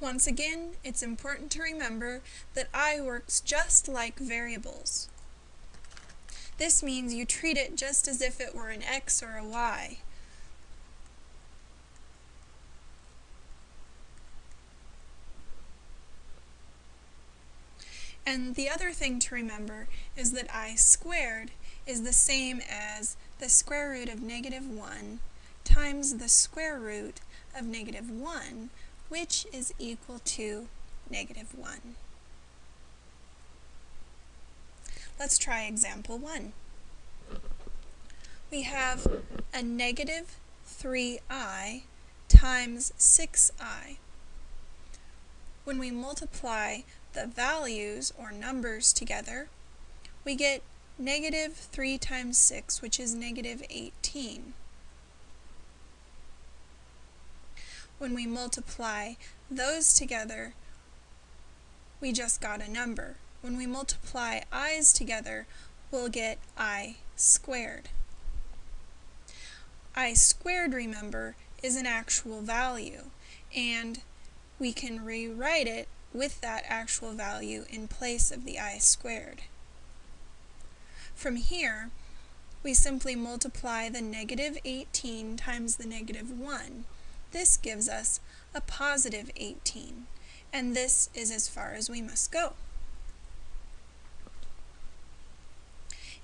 Once again, it's important to remember that i works just like variables. This means you treat it just as if it were an x or a y. And the other thing to remember is that i squared is the same as the square root of negative 1 times the square root of negative 1, which is equal to negative 1. Let's try example 1. We have a negative 3i times 6i. When we multiply the values, or numbers, together, we get negative 3 times 6, which is negative 18. When we multiply those together, we just got a number. When we multiply i's together, we'll get i squared. i squared, remember, is an actual value, and we can rewrite it with that actual value in place of the i squared. From here, we simply multiply the negative 18 times the negative 1. This gives us a positive 18, and this is as far as we must go.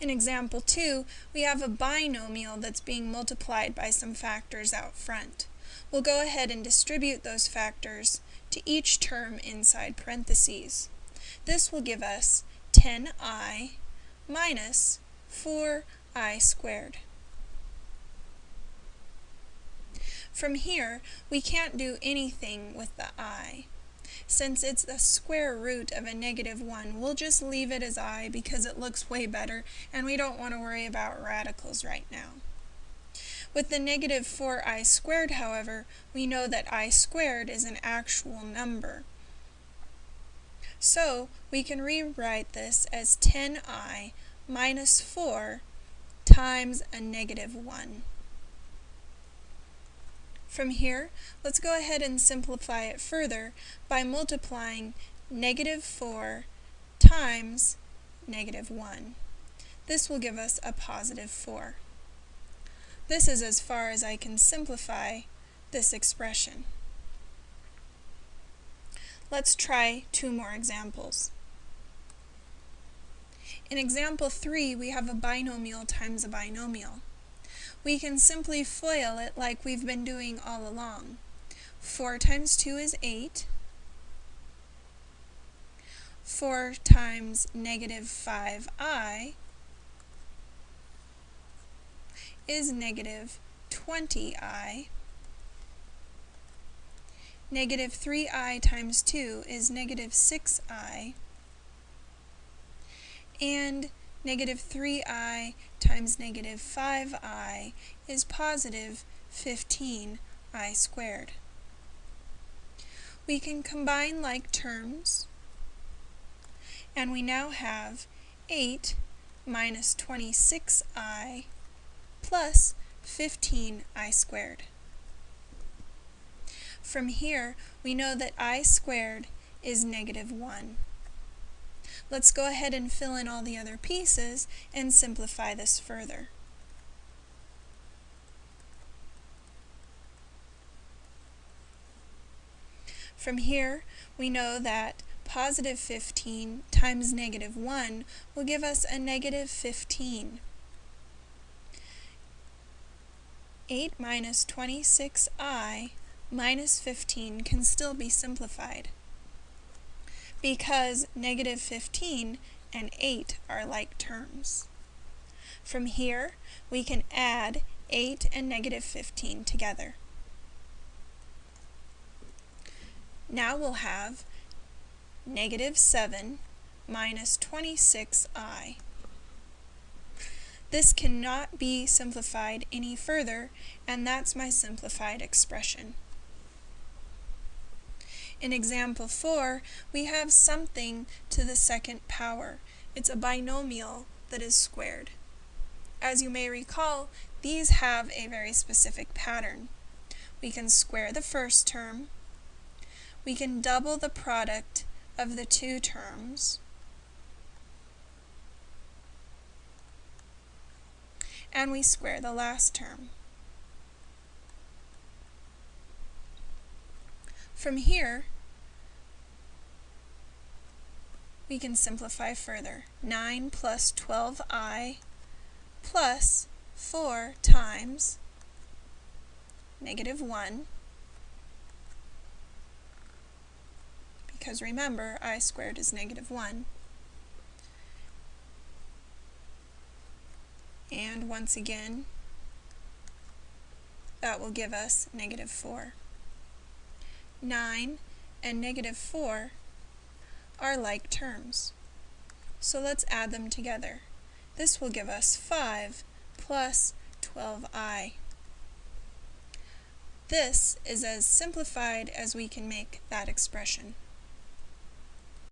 In example 2, we have a binomial that's being multiplied by some factors out front. We'll go ahead and distribute those factors to each term inside parentheses. This will give us 10i minus 4i squared. From here, we can't do anything with the i. Since it's the square root of a negative 1, we'll just leave it as i because it looks way better, and we don't want to worry about radicals right now. With the negative 4i squared, however, we know that i squared is an actual number. So, we can rewrite this as 10i minus 4 times a negative 1. From here, let's go ahead and simplify it further by multiplying negative 4 times negative 1. This will give us a positive 4. This is as far as I can simplify this expression. Let's try two more examples. In example 3, we have a binomial times a binomial. We can simply FOIL it like we've been doing all along. 4 times 2 is 8. 4 times negative 5i is negative 20i. Negative 3i times 2 is negative 6i. And negative 3i times negative 5i is positive 15i squared. We can combine like terms, and we now have 8 minus 26i plus 15i squared. From here, we know that i squared is negative 1. Let's go ahead and fill in all the other pieces and simplify this further. From here, we know that positive 15 times negative 1 will give us a negative 15. 8 minus 26i minus 15 can still be simplified because negative 15 and 8 are like terms. From here, we can add 8 and negative 15 together. Now we'll have negative 7 minus 26i. This cannot be simplified any further, and that's my simplified expression. In example 4, we have something to the second power. It's a binomial that is squared. As you may recall, these have a very specific pattern. We can square the first term, we can double the product of the two terms and we square the last term. From here, we can simplify further. 9 plus 12i plus 4 times negative 1 because remember i squared is negative 1 and once again that will give us negative 4. 9 and negative 4 are like terms. So let's add them together. This will give us 5 plus 12i. This is as simplified as we can make that expression.